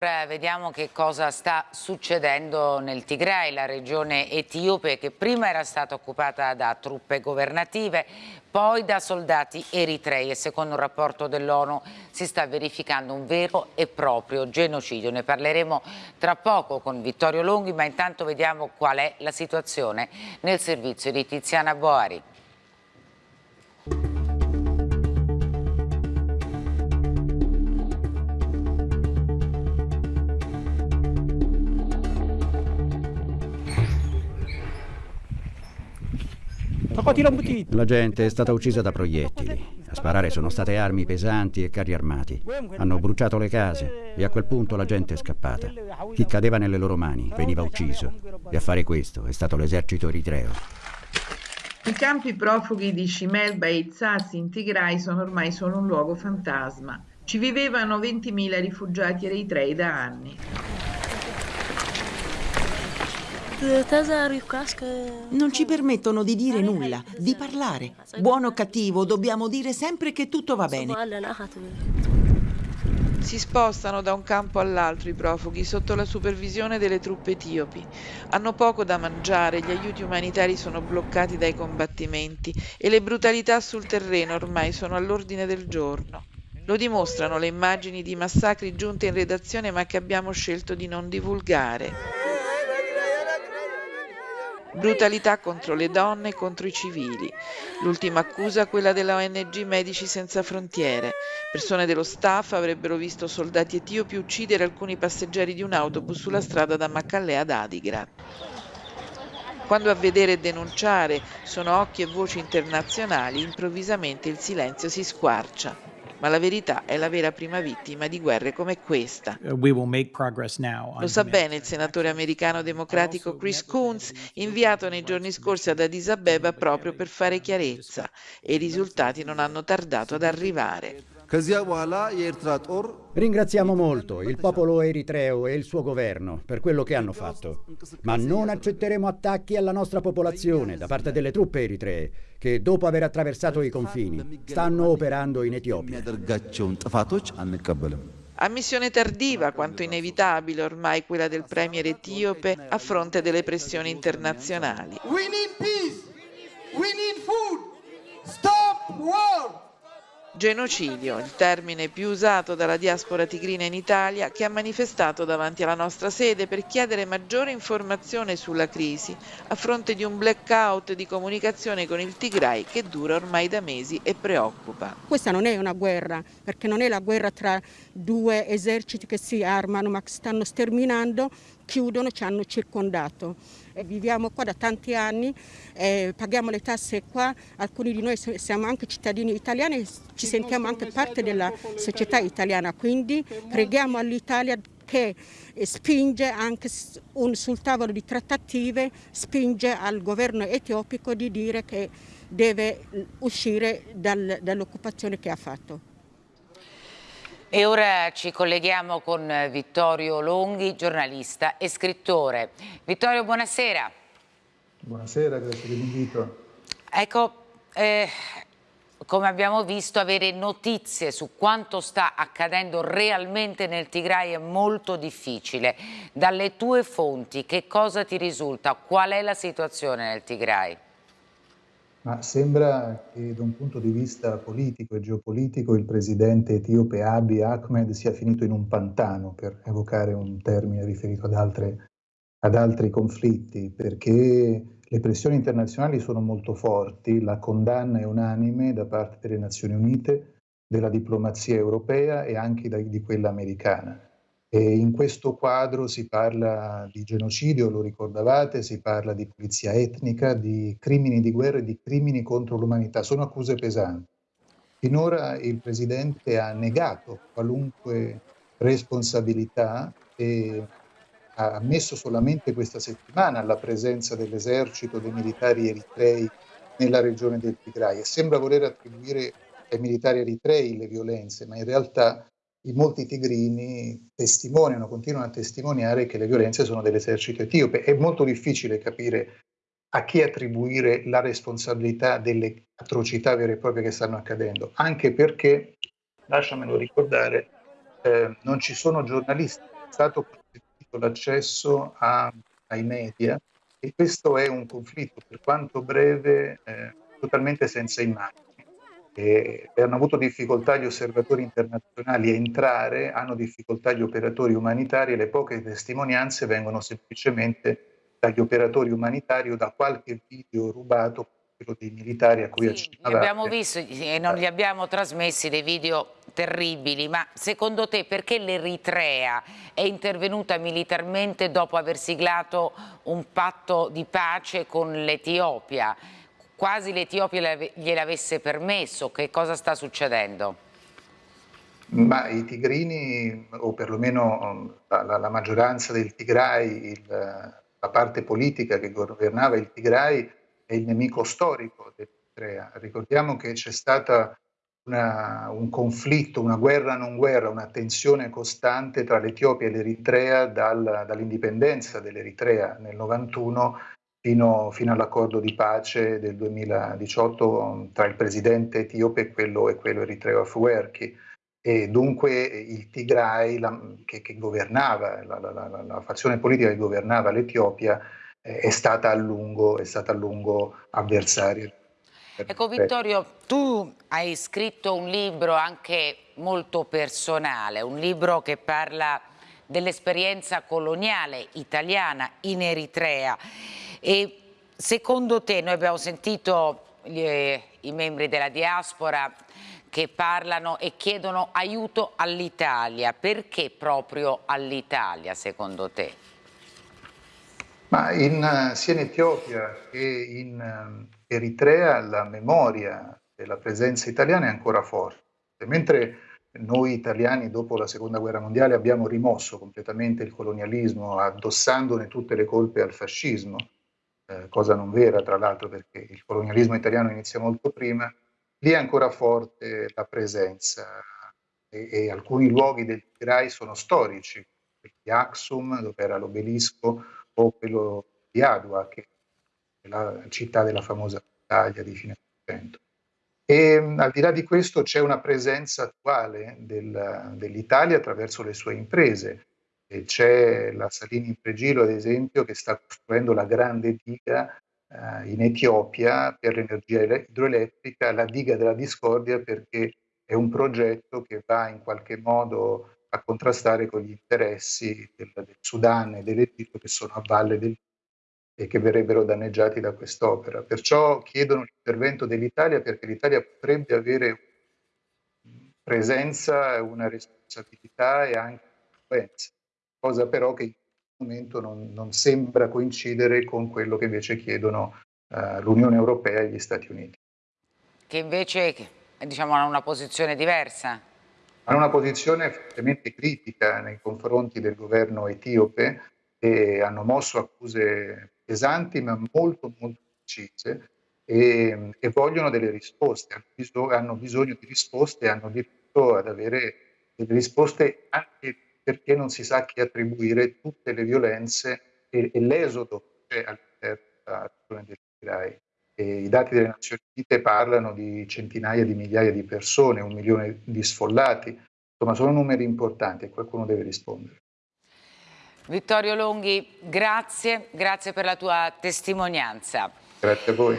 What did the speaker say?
Ora vediamo che cosa sta succedendo nel Tigray, la regione etiope che prima era stata occupata da truppe governative, poi da soldati eritrei e secondo un rapporto dell'ONU si sta verificando un vero e proprio genocidio. Ne parleremo tra poco con Vittorio Longhi, ma intanto vediamo qual è la situazione nel servizio di Tiziana Boari. La gente è stata uccisa da proiettili. A sparare sono state armi pesanti e carri armati. Hanno bruciato le case e a quel punto la gente è scappata. Chi cadeva nelle loro mani veniva ucciso. E a fare questo è stato l'esercito eritreo. I campi profughi di Shimel Beit Sassi in Tigray sono ormai solo un luogo fantasma. Ci vivevano 20.000 rifugiati eritrei da anni. Non ci permettono di dire nulla, di parlare. Buono o cattivo, dobbiamo dire sempre che tutto va bene. Si spostano da un campo all'altro i profughi sotto la supervisione delle truppe etiopi. Hanno poco da mangiare, gli aiuti umanitari sono bloccati dai combattimenti e le brutalità sul terreno ormai sono all'ordine del giorno. Lo dimostrano le immagini di massacri giunte in redazione ma che abbiamo scelto di non divulgare. Brutalità contro le donne e contro i civili. L'ultima accusa quella della ONG Medici Senza Frontiere. Persone dello staff avrebbero visto soldati etiopi uccidere alcuni passeggeri di un autobus sulla strada da Maccallè ad Adigrat. Quando a vedere e denunciare sono occhi e voci internazionali, improvvisamente il silenzio si squarcia ma la verità è la vera prima vittima di guerre come questa. Uh, Lo sa bene il senatore americano democratico Chris Coons, inviato nei giorni scorsi ad Addis Abeba proprio per fare chiarezza e i risultati non hanno tardato ad arrivare. Ringraziamo molto il popolo eritreo e il suo governo per quello che hanno fatto, ma non accetteremo attacchi alla nostra popolazione da parte delle truppe eritree che dopo aver attraversato i confini stanno operando in Etiopia. Ammissione tardiva quanto inevitabile ormai quella del premier etiope a fronte delle pressioni internazionali. We need peace. We need food. Stop war. Genocidio, il termine più usato dalla diaspora tigrina in Italia, che ha manifestato davanti alla nostra sede per chiedere maggiore informazione sulla crisi a fronte di un blackout di comunicazione con il Tigray che dura ormai da mesi e preoccupa. Questa non è una guerra, perché non è la guerra tra due eserciti che si armano ma che stanno sterminando, chiudono, ci hanno circondato viviamo qua da tanti anni, eh, paghiamo le tasse qua, alcuni di noi siamo anche cittadini italiani e ci sentiamo anche parte della società italiana, quindi preghiamo all'Italia che spinge anche sul tavolo di trattative, spinge al governo etiopico di dire che deve uscire dal, dall'occupazione che ha fatto. E ora ci colleghiamo con Vittorio Longhi, giornalista e scrittore. Vittorio, buonasera. Buonasera, grazie dell'invito. Ecco, eh, come abbiamo visto, avere notizie su quanto sta accadendo realmente nel Tigray è molto difficile. Dalle tue fonti, che cosa ti risulta? Qual è la situazione nel Tigray? Ma sembra che da un punto di vista politico e geopolitico il presidente etiope Abiy Ahmed sia finito in un pantano, per evocare un termine riferito ad, altre, ad altri conflitti, perché le pressioni internazionali sono molto forti, la condanna è unanime da parte delle Nazioni Unite, della diplomazia europea e anche di quella americana. E in questo quadro si parla di genocidio, lo ricordavate, si parla di pulizia etnica, di crimini di guerra e di crimini contro l'umanità. Sono accuse pesanti. Finora il Presidente ha negato qualunque responsabilità e ha ammesso solamente questa settimana la presenza dell'esercito, dei militari eritrei nella regione del Tigray e sembra voler attribuire ai militari eritrei le violenze, ma in realtà i molti tigrini testimoniano, continuano a testimoniare che le violenze sono dell'esercito etiope. È molto difficile capire a chi attribuire la responsabilità delle atrocità vere e proprie che stanno accadendo, anche perché, lasciamelo ricordare, eh, non ci sono giornalisti stato consentito l'accesso ai media e questo è un conflitto, per quanto breve, eh, totalmente senza immagini. E hanno avuto difficoltà gli osservatori internazionali a entrare, hanno difficoltà gli operatori umanitari e le poche testimonianze vengono semplicemente dagli operatori umanitari o da qualche video rubato quello dei militari a cui sì, abbiamo visto e non li abbiamo trasmessi dei video terribili, ma secondo te perché l'Eritrea è intervenuta militarmente dopo aver siglato un patto di pace con l'Etiopia? Quasi l'Etiopia gliel'avesse permesso, che cosa sta succedendo? Ma i tigrini, o perlomeno um, la, la maggioranza del Tigray, il, la parte politica che governava il Tigray, è il nemico storico dell'Eritrea. Ricordiamo che c'è stata una, un conflitto, una guerra non guerra, una tensione costante tra l'Etiopia e l'Eritrea dal, dall'indipendenza dell'Eritrea nel 91 fino, fino, all'accordo di pace del 2018 tra il presidente etiope e quello, e quello eritreo Afwerki. E dunque il Tigray, la, che, che, governava, la, la, la, fazione politica che governava l'Etiopia, eh, è, stata a lungo, è stata a lungo avversaria Ecco Vittorio, tu hai scritto un libro anche molto personale, un libro che parla dell'esperienza coloniale italiana in Eritrea e secondo te, noi abbiamo sentito gli, eh, i membri della diaspora che parlano e chiedono aiuto all'Italia, perché proprio all'Italia secondo te? Ma in, sia in Etiopia che in Eritrea la memoria della presenza italiana è ancora forte, mentre noi italiani dopo la seconda guerra mondiale abbiamo rimosso completamente il colonialismo addossandone tutte le colpe al fascismo, eh, cosa non vera tra l'altro perché il colonialismo italiano inizia molto prima, lì è ancora forte la presenza e, e alcuni luoghi del Tigray sono storici, di Aksum dove era l'obelisco o quello di Adua che la città della famosa battaglia di fine Ottocento. E al di là di questo c'è una presenza attuale del, dell'Italia attraverso le sue imprese. C'è la Salini in Pregilo, ad esempio, che sta costruendo la grande diga eh, in Etiopia per l'energia idroelettrica, la diga della discordia, perché è un progetto che va in qualche modo a contrastare con gli interessi del, del Sudan e dell'Egitto che sono a valle del e che verrebbero danneggiati da quest'opera. Perciò chiedono l'intervento dell'Italia perché l'Italia potrebbe avere presenza, una responsabilità e anche influenza, cosa però che in questo momento non, non sembra coincidere con quello che invece chiedono uh, l'Unione Europea e gli Stati Uniti. Che invece diciamo, hanno una posizione diversa? Hanno una posizione fortemente critica nei confronti del governo etiope e hanno mosso accuse pesanti ma molto molto precise e, e vogliono delle risposte, hanno bisogno, hanno bisogno di risposte e hanno diritto ad avere delle risposte anche perché non si sa chi attribuire tutte le violenze e, e l'esodo che c'è all'interno della regione del Tigray. E I dati delle Nazioni Unite parlano di centinaia di migliaia di persone, un milione di sfollati, insomma sono numeri importanti e qualcuno deve rispondere. Vittorio Longhi, grazie, grazie per la tua testimonianza. Grazie a voi.